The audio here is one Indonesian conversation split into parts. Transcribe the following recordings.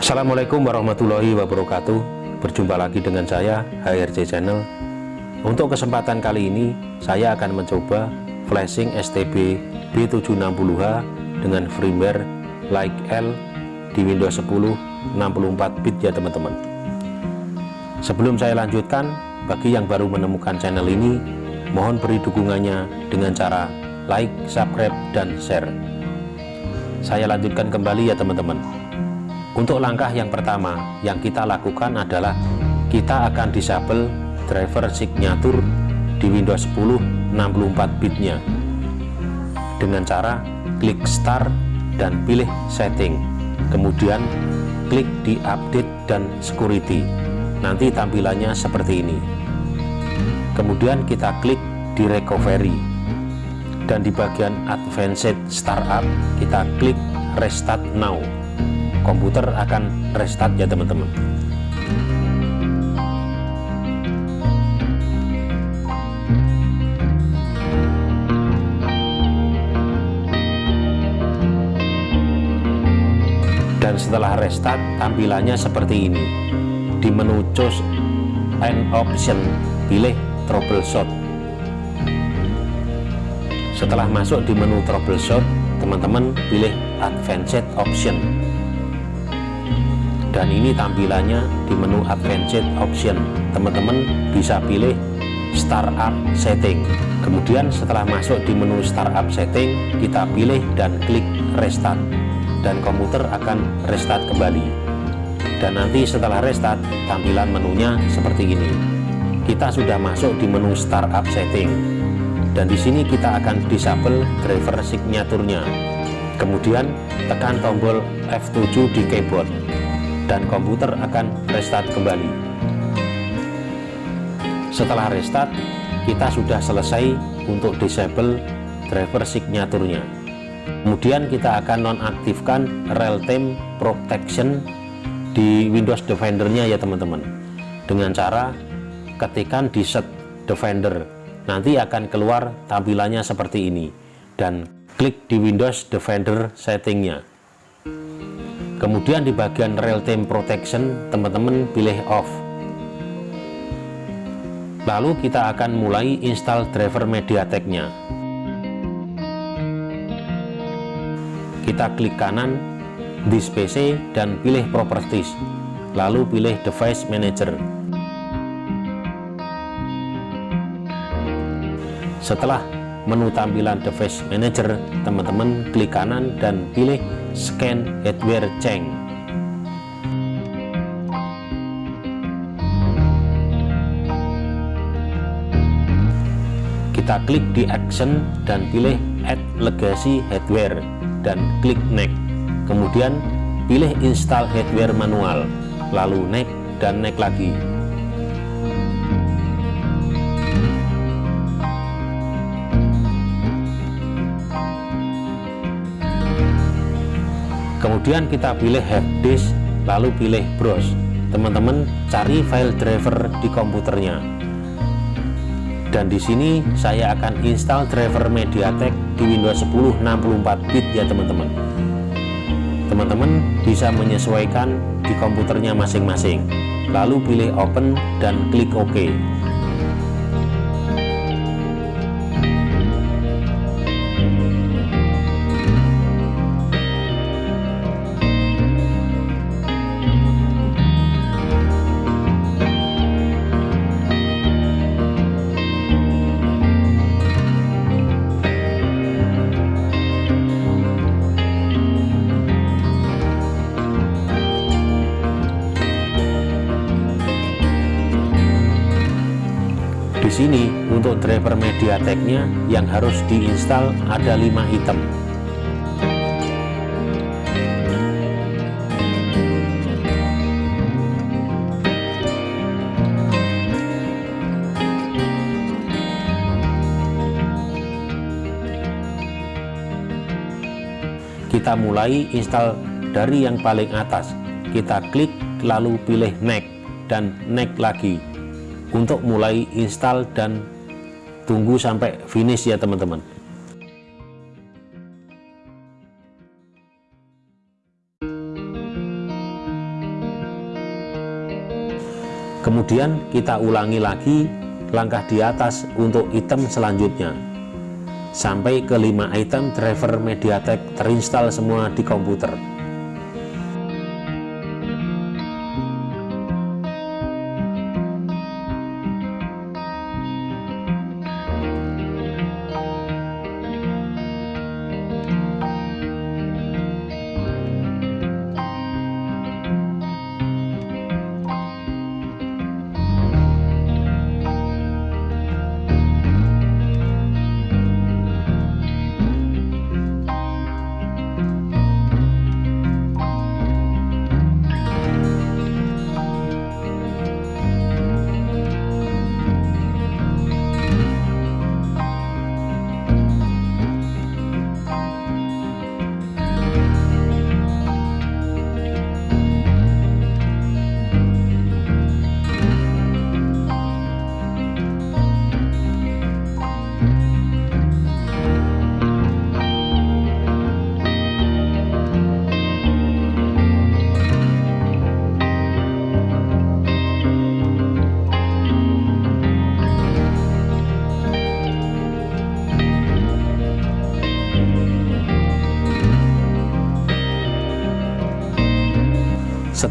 Assalamualaikum warahmatullahi wabarakatuh. Berjumpa lagi dengan saya HRC Channel. Untuk kesempatan kali ini Saya akan mencoba flashing STB B760H Dengan firmware like L Di Windows 10 64 bit ya teman-teman. Sebelum saya lanjutkan Bagi yang baru menemukan channel ini Mohon beri dukungannya dengan cara like, subscribe, dan share saya lanjutkan kembali ya teman-teman. Untuk langkah yang pertama yang kita lakukan adalah kita akan disable driver signature di Windows 10 64 bitnya. Dengan cara klik start dan pilih setting. Kemudian klik di update dan security. Nanti tampilannya seperti ini. Kemudian kita klik di recovery dan di bagian advanced startup kita klik restart now. Komputer akan restart ya teman-teman. Dan setelah restart tampilannya seperti ini. Di menu choose and option pilih troubleshoot setelah masuk di menu troubleshoot teman-teman pilih advanced option. Dan ini tampilannya di menu advanced option. Teman-teman bisa pilih startup setting. Kemudian setelah masuk di menu startup setting kita pilih dan klik restart. Dan komputer akan restart kembali. Dan nanti setelah restart tampilan menunya seperti ini. Kita sudah masuk di menu startup setting dan di sini kita akan disable driver signaturnya. Kemudian tekan tombol F7 di keyboard. Dan komputer akan restart kembali. Setelah restart kita sudah selesai untuk disable driver signaturnya. Kemudian kita akan nonaktifkan real-time protection di Windows Defender nya ya teman-teman. Dengan cara ketikan di set Defender nanti akan keluar tampilannya seperti ini. Dan klik di Windows Defender settingnya. Kemudian di bagian real time protection teman-teman pilih off. Lalu kita akan mulai install driver MediaTek nya kita klik kanan di PC dan pilih properties. Lalu pilih device manager setelah menu tampilan device manager teman-teman klik kanan dan pilih scan hardware change. Kita klik di action dan pilih add legacy hardware dan klik next. Kemudian pilih install hardware manual lalu next dan next lagi kemudian kita pilih hard disk lalu pilih browse teman-teman cari file driver di komputernya. Dan di sini saya akan install driver MediaTek di Windows 10 64 bit ya teman-teman. Teman-teman bisa menyesuaikan di komputernya masing-masing. Lalu pilih open dan klik OK di sini untuk driver MediaTek-nya yang harus diinstal ada 5 item. Kita mulai install dari yang paling atas. Kita klik lalu pilih next dan next lagi untuk mulai install dan tunggu sampai finish ya teman-teman. Kemudian kita ulangi lagi langkah di atas untuk item selanjutnya. Sampai ke 5 item driver mediatek terinstall semua di komputer.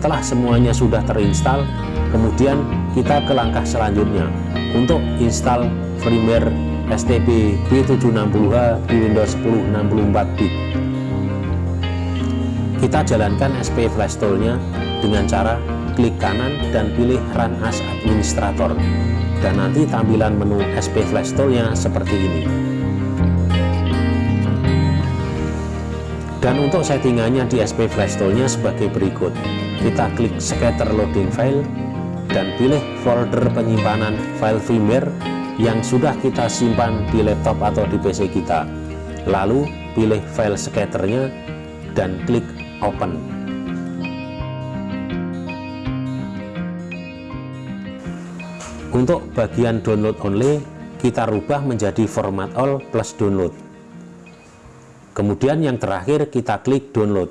Setelah semuanya sudah terinstall, kemudian kita ke langkah selanjutnya untuk install firmware STB B760H di Windows 10 64 bit. Kita jalankan SP Flashtool-nya dengan cara klik kanan dan pilih Run as Administrator. Dan nanti tampilan menu SP Flashtool-nya seperti ini. Dan untuk settingannya di SP Flashtool-nya sebagai berikut. Kita klik scatter loading file dan pilih folder penyimpanan file firmware yang sudah kita simpan di laptop atau di PC kita. Lalu pilih file scatternya dan klik open. Untuk bagian download only kita rubah menjadi format all plus download kemudian yang terakhir kita klik download.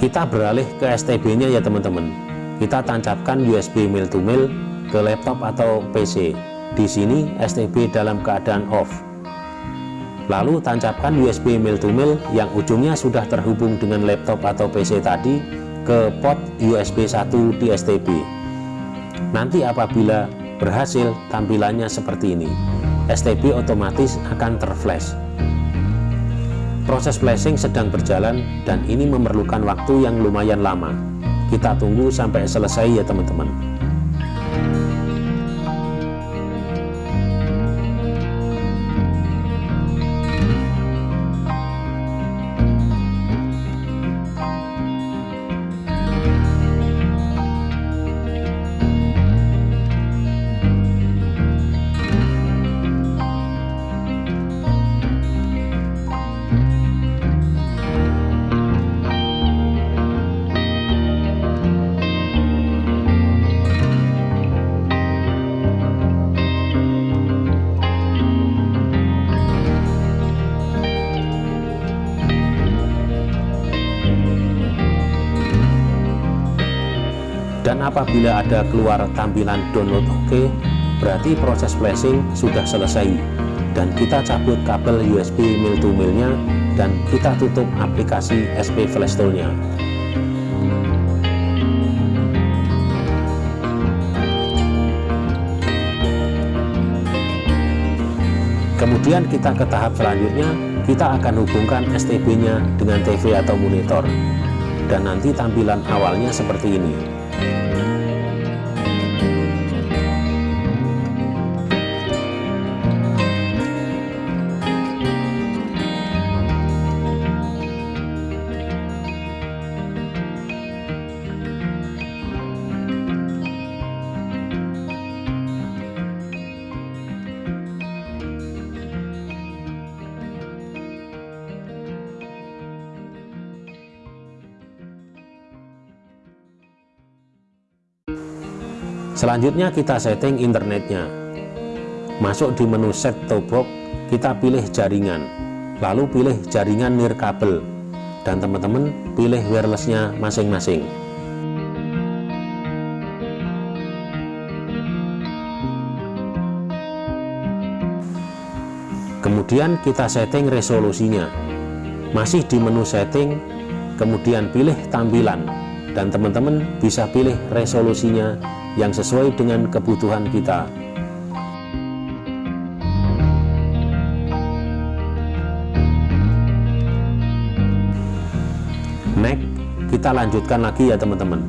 Kita beralih ke STB nya ya teman-teman. Kita tancapkan USB mail to mail ke laptop atau PC di sini STB dalam keadaan off lalu tancapkan USB mail to mail yang ujungnya sudah terhubung dengan laptop atau PC tadi ke port USB 1 di STB nanti apabila berhasil tampilannya seperti ini STB otomatis akan terflash Proses flashing sedang berjalan dan ini memerlukan waktu yang lumayan lama. Kita tunggu sampai selesai ya teman-teman. Dan apabila ada keluar tampilan download OK berarti proses flashing sudah selesai. Dan kita cabut kabel USB mil to milnya dan kita tutup aplikasi SP Flash Tool-nya kemudian kita ke tahap selanjutnya kita akan hubungkan STB nya dengan TV atau monitor dan nanti tampilan awalnya seperti ini Selanjutnya kita setting internetnya. masuk di menu set top box kita pilih jaringan. Lalu pilih jaringan nirkabel dan teman-teman pilih wirelessnya masing-masing. Kemudian kita setting resolusinya. Masih di menu setting kemudian pilih tampilan dan teman-teman bisa pilih resolusinya yang sesuai dengan kebutuhan kita. Next, kita lanjutkan lagi ya teman-teman.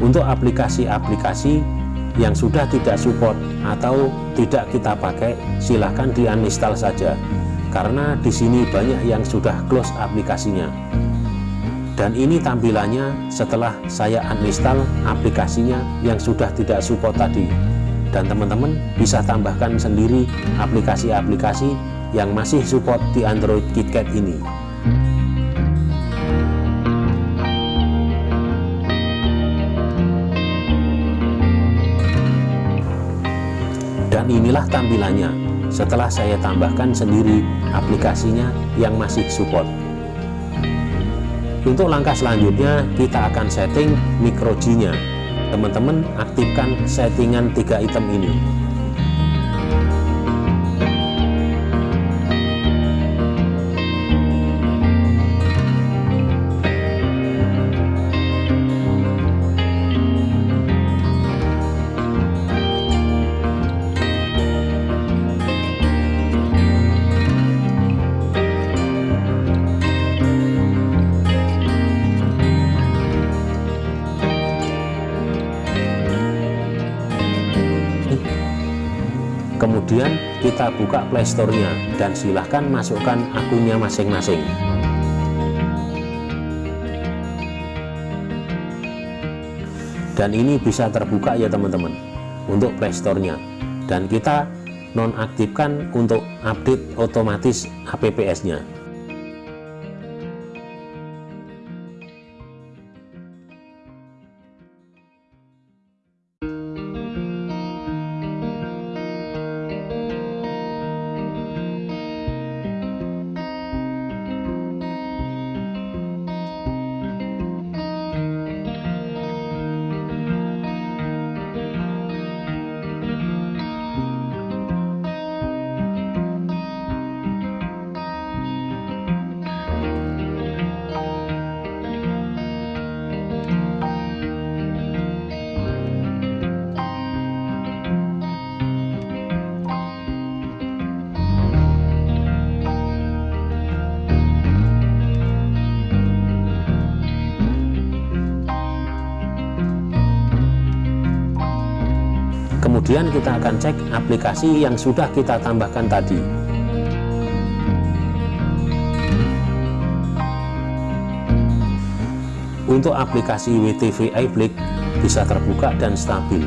Untuk aplikasi-aplikasi yang sudah tidak support atau tidak kita pakai silahkan di uninstall saja. Karena di sini banyak yang sudah close aplikasinya dan ini tampilannya setelah saya uninstall aplikasinya yang sudah tidak support tadi. Dan teman-teman bisa tambahkan sendiri aplikasi-aplikasi yang masih support di Android KitKat ini. Dan inilah tampilannya. Setelah saya tambahkan sendiri aplikasinya yang masih support untuk langkah selanjutnya, kita akan setting micro G-nya. Teman-teman aktifkan settingan tiga item ini. Kemudian kita buka playstore-nya dan silahkan masukkan akunnya masing-masing. Dan ini bisa terbuka ya teman-teman untuk playstore-nya dan kita nonaktifkan untuk update otomatis apps-nya kemudian kita akan cek aplikasi yang sudah kita tambahkan tadi. Untuk aplikasi WTV iBlick bisa terbuka dan stabil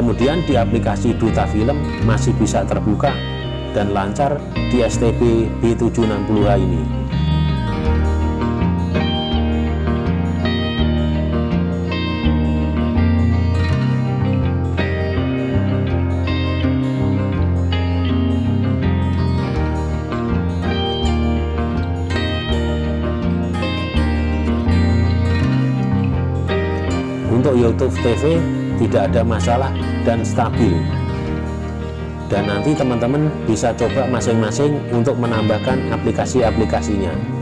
kemudian di aplikasi Duta Film masih bisa terbuka dan lancar di STB B760H ini. Untuk YouTube TV tidak ada masalah dan stabil. Dan nanti teman-teman bisa coba masing-masing untuk menambahkan aplikasi-aplikasinya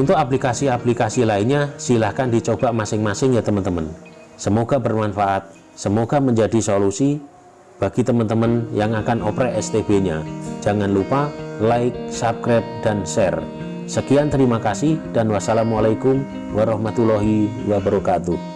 Untuk aplikasi-aplikasi lainnya silahkan dicoba masing-masing ya teman-teman. Semoga bermanfaat, semoga menjadi solusi bagi teman-teman yang akan oprek STB-nya. Jangan lupa like, subscribe, dan share. Sekian terima kasih dan wassalamualaikum warahmatullahi wabarakatuh.